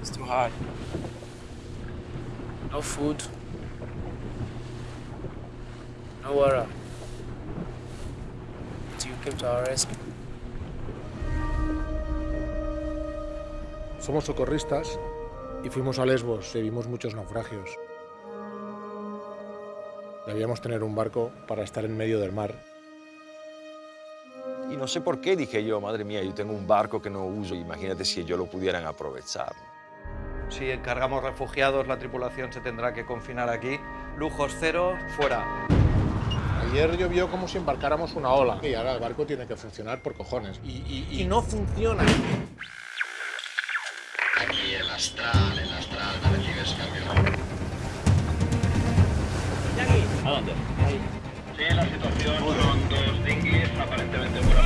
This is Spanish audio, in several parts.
It's too hard. No food. No water. Until you came to our rescue. Somos socorristas y fuimos a Lesbos y vimos muchos naufragios. Debíamos tener un barco para estar en medio del mar. Y no sé por qué dije yo, madre mía, yo tengo un barco que no uso, imagínate si ellos lo pudieran aprovechar. Si encargamos refugiados, la tripulación se tendrá que confinar aquí. Lujos cero, fuera. Ayer llovió como si embarcáramos una ola y ahora el barco tiene que funcionar por cojones. Y, y- y no funciona. Aquí el astral, ¿A dónde? Sí, la situación son dos dinghies aparentemente fuera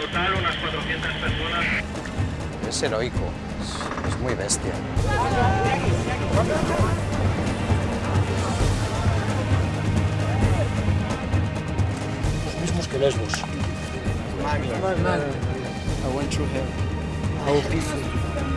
Total unas 400 personas. Es heroico, es, es muy bestia. Los mismos que Lesbos. I went through hell. How peaceful.